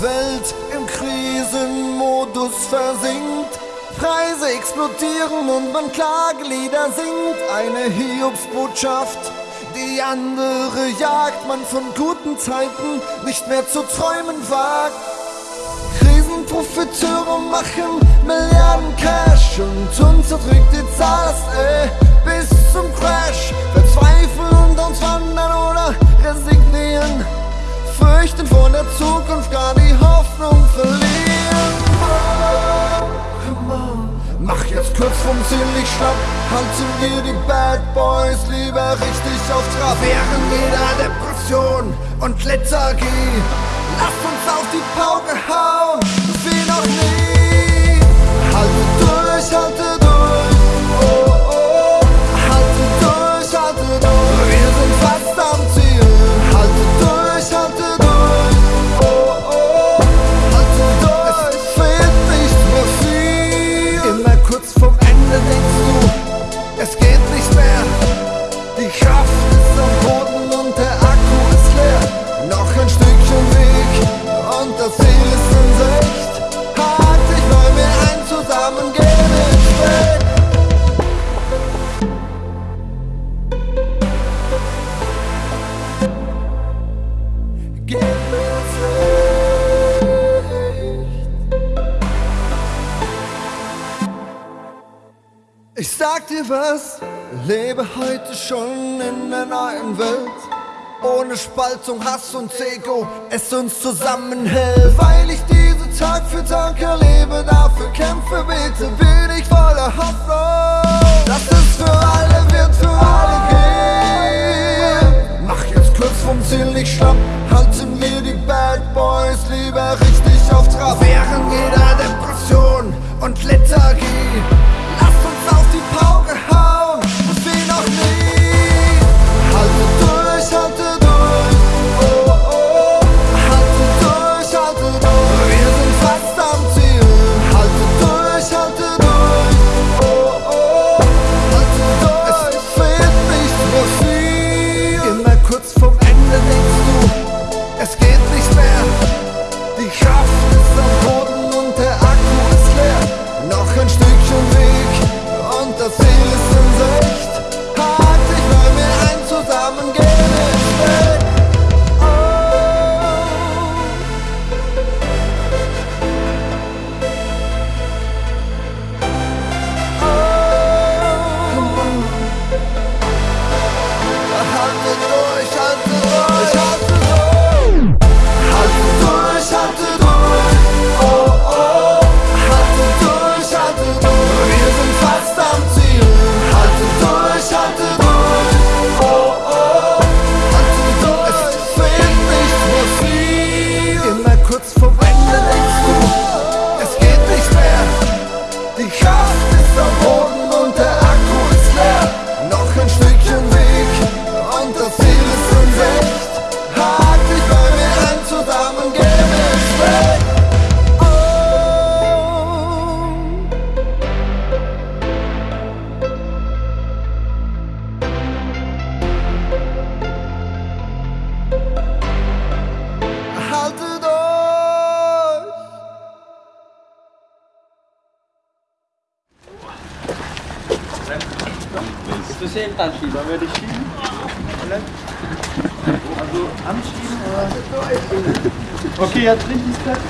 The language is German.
Welt im Krisenmodus versinkt. Preise explodieren und man Klagelieder singt. Eine Hiobsbotschaft, die andere jagt. Man von guten Zeiten nicht mehr zu träumen wagt. Krisenprofiteure machen Milliarden Cash und uns die Zeit. Kurz vom kurzum nicht schlapp Handeln wir die Bad Boys lieber richtig auf Trab. Während jeder Depression und Lethargie Lasst uns auf die Pauke hauen dentro do esquerda Ich sag dir was, lebe heute schon in der neuen Welt. Ohne Spaltung, Hass und Ego, es uns zusammenhält. Weil ich diese Tag für Tag erlebe, dafür kämpfe, bete, will bisschen anschieben. Dann werde ich schieben? Also anschieben oder? Okay, jetzt richtig fest.